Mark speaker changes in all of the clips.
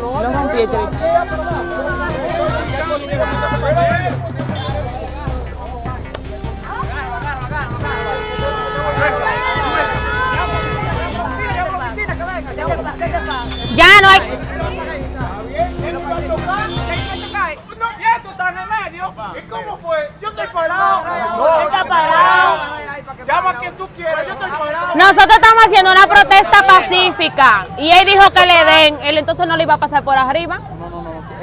Speaker 1: Lo rompí, Tri. Ya no hay.
Speaker 2: ¿Y cómo fue? Yo estoy parado.
Speaker 3: No, está parado.
Speaker 2: Llama a quien tú quieras, yo estoy parado.
Speaker 1: Nosotros estamos haciendo una protesta pacífica y él dijo que le den, él entonces no le iba a pasar por arriba.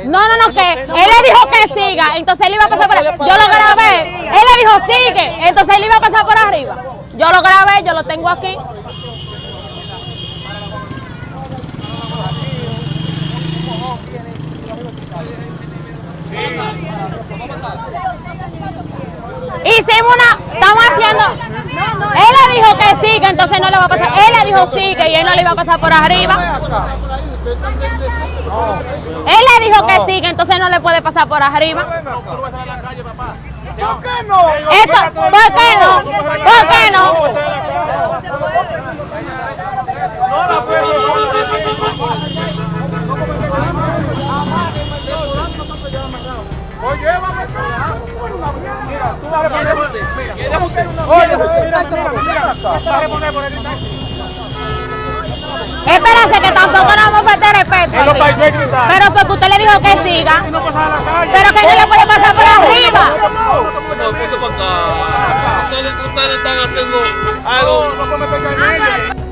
Speaker 1: No, no, no, que él le dijo que siga, entonces él iba a pasar por arriba. Yo lo grabé, él le dijo sigue, entonces él iba a pasar por arriba. Yo lo grabé, yo lo tengo aquí. Hicimos una, estamos haciendo, él le dijo que sigue, entonces no le va a pasar, él le dijo sigue y él no le iba a pasar por arriba. Él le dijo que sigue, entonces no le puede pasar por arriba.
Speaker 2: ¿Por qué no?
Speaker 1: Esto, ¿por qué no? ¿Por qué no?
Speaker 2: Oye, acá. Mira, tú vas a reponer. Mira, Oye, mira, mira, mira. Vas a reponer por
Speaker 1: que tampoco nos vamos a faltar respeto. Pero porque usted le dijo que siga, pero que no le puede pasar por arriba.
Speaker 4: Ustedes, ustedes están haciendo algo